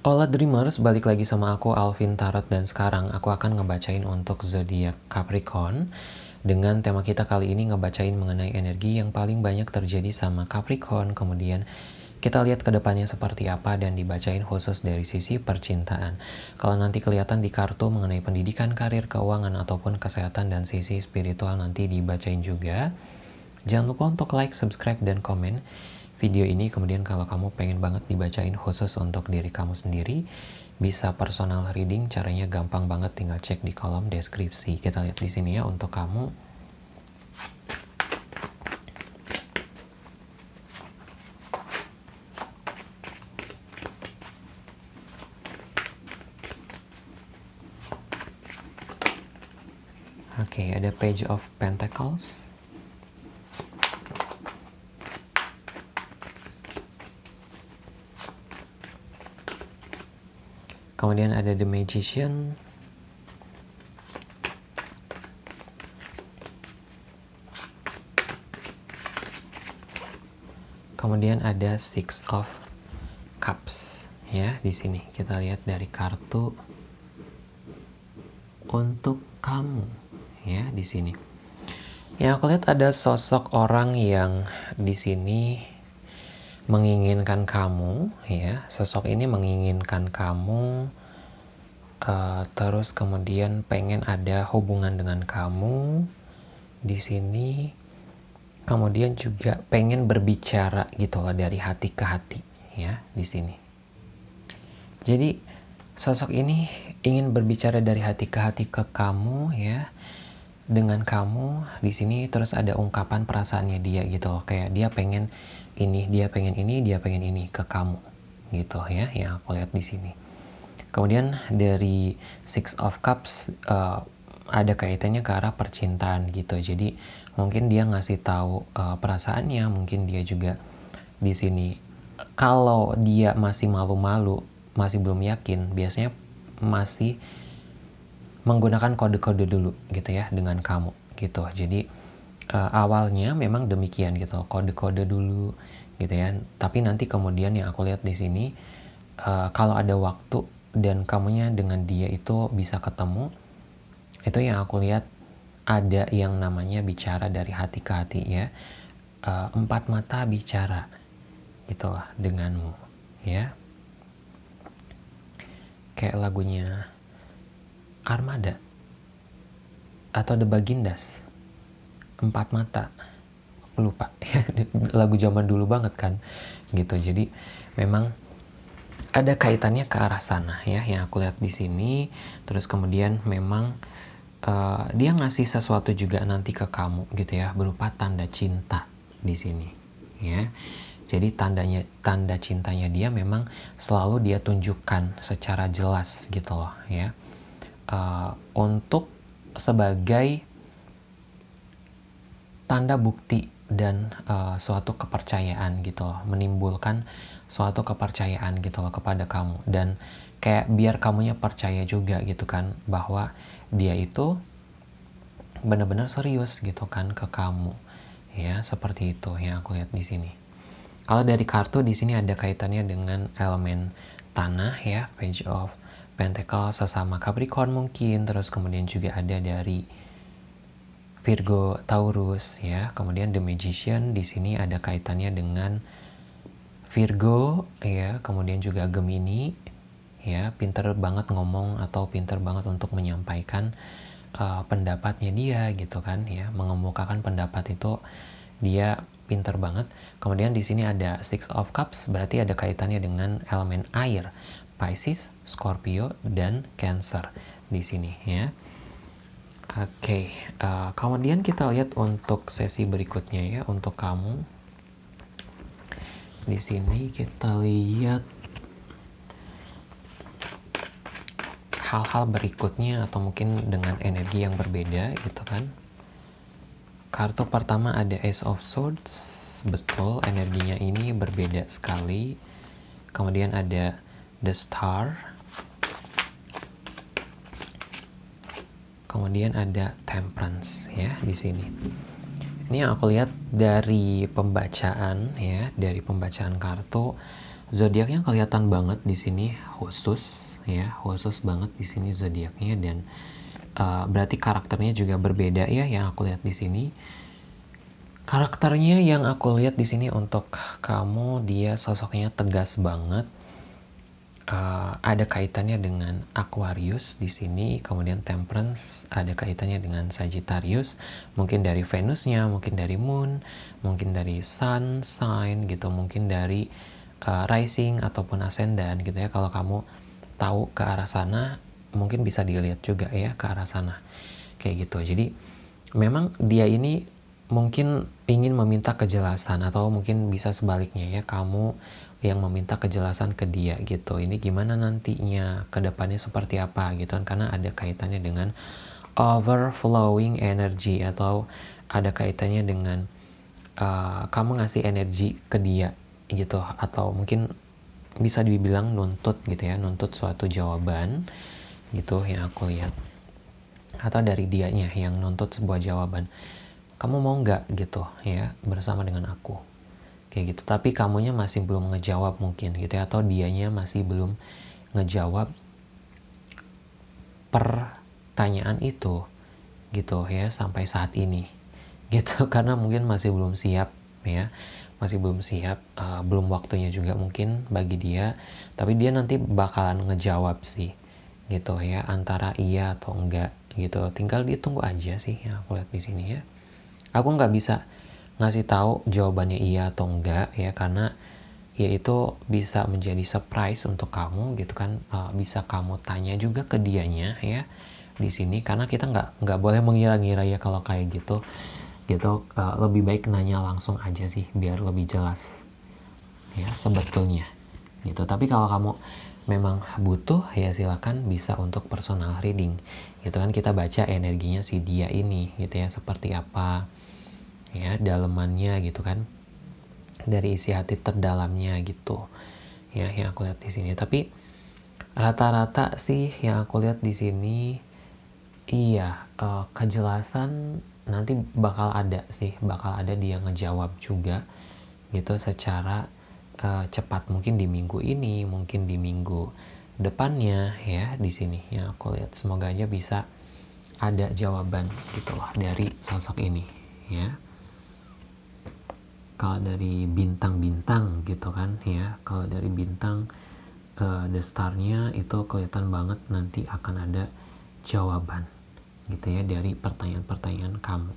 Hola Dreamers, balik lagi sama aku Alvin Tarot dan sekarang aku akan ngebacain untuk zodiak Capricorn dengan tema kita kali ini ngebacain mengenai energi yang paling banyak terjadi sama Capricorn kemudian kita lihat ke depannya seperti apa dan dibacain khusus dari sisi percintaan. Kalau nanti kelihatan di kartu mengenai pendidikan, karir, keuangan, ataupun kesehatan dan sisi spiritual nanti dibacain juga. Jangan lupa untuk like, subscribe, dan komen video ini kemudian kalau kamu pengen banget dibacain khusus untuk diri kamu sendiri bisa personal reading caranya gampang banget tinggal cek di kolom deskripsi. Kita lihat di sini ya untuk kamu. Oke, okay, ada Page of Pentacles, Kemudian ada The Magician. Kemudian ada Six of Cups ya di sini. Kita lihat dari kartu untuk kamu ya di sini. Yang aku lihat ada sosok orang yang di sini menginginkan kamu ya. Sosok ini menginginkan kamu uh, terus kemudian pengen ada hubungan dengan kamu di sini. Kemudian juga pengen berbicara gitu loh dari hati ke hati ya di sini. Jadi sosok ini ingin berbicara dari hati ke hati ke kamu ya dengan kamu di sini. Terus ada ungkapan perasaannya dia gitu loh kayak dia pengen ini dia pengen ini dia pengen ini ke kamu gitu ya yang aku lihat di sini. Kemudian dari six of cups uh, ada kaitannya ke arah percintaan gitu. Jadi mungkin dia ngasih tahu uh, perasaannya mungkin dia juga di sini. Kalau dia masih malu-malu masih belum yakin biasanya masih menggunakan kode-kode dulu gitu ya dengan kamu gitu. Jadi uh, awalnya memang demikian gitu kode-kode dulu gitu ya. Tapi nanti kemudian yang aku lihat di sini uh, kalau ada waktu dan kamunya dengan dia itu bisa ketemu itu yang aku lihat ada yang namanya bicara dari hati ke hati ya. Uh, empat mata bicara gitulah denganmu ya. Kayak lagunya Armada atau The Bagindas empat mata. Lupa. Lagu zaman dulu banget kan gitu. Jadi memang ada kaitannya ke arah sana ya yang aku lihat di sini. Terus kemudian memang uh, dia ngasih sesuatu juga nanti ke kamu gitu ya berupa tanda cinta di sini ya. Jadi tandanya tanda cintanya dia memang selalu dia tunjukkan secara jelas gitu loh ya. Uh, untuk sebagai tanda bukti dan uh, suatu kepercayaan gitu loh menimbulkan suatu kepercayaan gitu loh kepada kamu. Dan kayak biar kamunya percaya juga gitu kan bahwa dia itu benar-benar serius gitu kan ke kamu. Ya seperti itu yang aku lihat di sini. Kalau dari kartu di sini ada kaitannya dengan elemen tanah ya page of Pentacle sesama Capricorn mungkin, terus kemudian juga ada dari Virgo Taurus ya. Kemudian The Magician di sini ada kaitannya dengan Virgo ya, kemudian juga Gemini ya, pinter banget ngomong atau pinter banget untuk menyampaikan uh, pendapatnya dia gitu kan ya, mengemukakan pendapat itu dia pinter banget. Kemudian di sini ada Six of Cups, berarti ada kaitannya dengan elemen air. Pisces, Scorpio, dan Cancer di sini ya. Oke, okay. uh, kemudian kita lihat untuk sesi berikutnya ya untuk kamu. Di sini kita lihat hal-hal berikutnya atau mungkin dengan energi yang berbeda gitu kan. Kartu pertama ada Ace of Swords, betul energinya ini berbeda sekali. Kemudian ada the star kemudian ada temperance ya di sini. Ini yang aku lihat dari pembacaan ya dari pembacaan kartu. Zodiaknya kelihatan banget di sini khusus ya khusus banget di sini zodiaknya. Dan uh, berarti karakternya juga berbeda ya yang aku lihat di sini. Karakternya yang aku lihat di sini untuk kamu dia sosoknya tegas banget uh, ada kaitannya dengan Aquarius di sini, kemudian Temperance ada kaitannya dengan Sagittarius, mungkin dari Venusnya, mungkin dari Moon, mungkin dari Sun sign gitu, mungkin dari uh, Rising ataupun Ascendant gitu ya. Kalau kamu tahu ke arah sana, mungkin bisa dilihat juga ya ke arah sana, kayak gitu. Jadi memang dia ini mungkin ingin meminta kejelasan atau mungkin bisa sebaliknya ya kamu yang meminta kejelasan ke dia gitu. Ini gimana nantinya? Ke depannya seperti apa gitu kan? Karena ada kaitannya dengan overflowing energy atau ada kaitannya dengan uh, kamu ngasih energi ke dia gitu. Atau mungkin bisa dibilang nuntut gitu ya nuntut suatu jawaban gitu yang aku lihat. Atau dari dianya yang nuntut sebuah jawaban kamu mau nggak? gitu ya bersama dengan aku. Kayak gitu. Tapi kamunya masih belum ngejawab mungkin gitu ya atau dianya masih belum ngejawab pertanyaan itu gitu ya sampai saat ini. Gitu karena mungkin masih belum siap ya. Masih belum siap uh, belum waktunya juga mungkin bagi dia. Tapi dia nanti bakalan ngejawab sih gitu ya antara iya atau enggak gitu. Tinggal ditunggu aja sih yang aku lihat di sini ya aku nggak bisa ngasih tahu jawabannya iya atau enggak ya karena ya itu bisa menjadi surprise untuk kamu gitu kan. Uh, bisa kamu tanya juga ke dianya ya di sini. Karena kita nggak nggak boleh mengira-ngira ya kalau kayak gitu. Gitu uh, lebih baik nanya langsung aja sih biar lebih jelas ya sebetulnya. Gitu. Tapi kalau kamu memang butuh ya silakan bisa untuk personal reading. Gitu kan kita baca energinya si dia ini gitu ya seperti apa ya dalemannya gitu kan. Dari isi hati terdalamnya gitu ya yang aku lihat di sini. Tapi rata-rata sih yang aku lihat di sini iya uh, kejelasan nanti bakal ada sih bakal ada dia ngejawab juga gitu secara uh, cepat. Mungkin di minggu ini mungkin di minggu depannya ya di sini yang aku lihat. Semoga aja bisa ada jawaban gitu loh dari sosok ini ya kalau dari bintang-bintang gitu kan ya. Kalau dari bintang uh, the starnya itu kelihatan banget nanti akan ada jawaban gitu ya dari pertanyaan-pertanyaan kamu.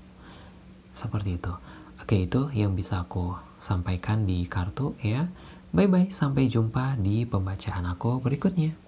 Seperti itu. Oke itu yang bisa aku sampaikan di kartu ya. Bye bye sampai jumpa di pembacaan aku berikutnya